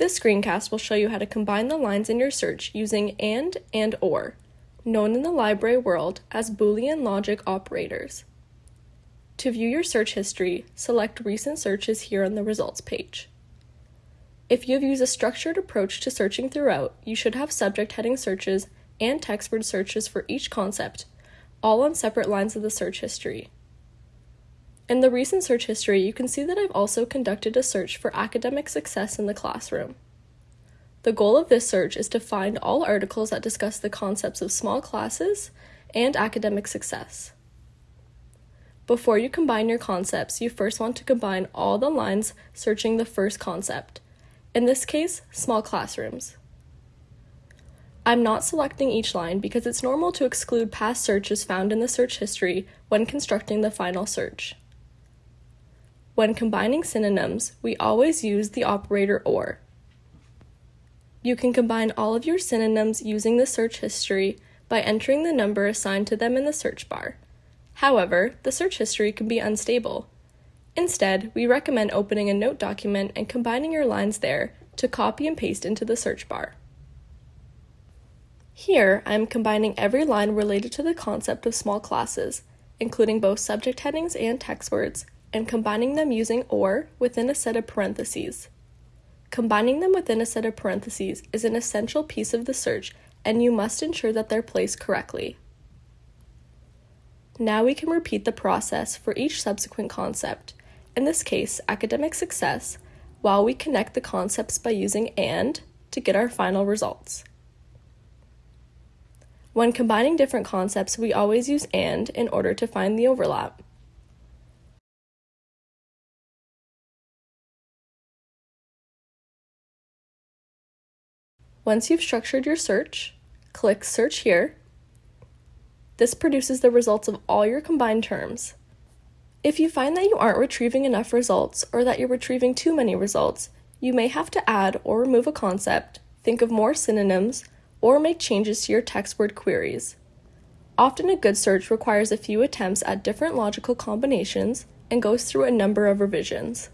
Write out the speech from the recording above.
This screencast will show you how to combine the lines in your search using AND and OR, known in the library world as Boolean logic operators. To view your search history, select Recent Searches here on the Results page. If you have used a structured approach to searching throughout, you should have subject heading searches and text word searches for each concept, all on separate lines of the search history. In the recent search history, you can see that I've also conducted a search for academic success in the classroom. The goal of this search is to find all articles that discuss the concepts of small classes and academic success. Before you combine your concepts, you first want to combine all the lines searching the first concept, in this case, small classrooms. I'm not selecting each line because it's normal to exclude past searches found in the search history when constructing the final search. When combining synonyms, we always use the operator OR. You can combine all of your synonyms using the search history by entering the number assigned to them in the search bar. However, the search history can be unstable. Instead, we recommend opening a note document and combining your lines there to copy and paste into the search bar. Here, I am combining every line related to the concept of small classes, including both subject headings and text words, and combining them using OR within a set of parentheses. Combining them within a set of parentheses is an essential piece of the search, and you must ensure that they're placed correctly. Now we can repeat the process for each subsequent concept, in this case, academic success, while we connect the concepts by using AND to get our final results. When combining different concepts, we always use AND in order to find the overlap. Once you've structured your search, click Search here. This produces the results of all your combined terms. If you find that you aren't retrieving enough results or that you're retrieving too many results, you may have to add or remove a concept, think of more synonyms, or make changes to your text word queries. Often a good search requires a few attempts at different logical combinations and goes through a number of revisions.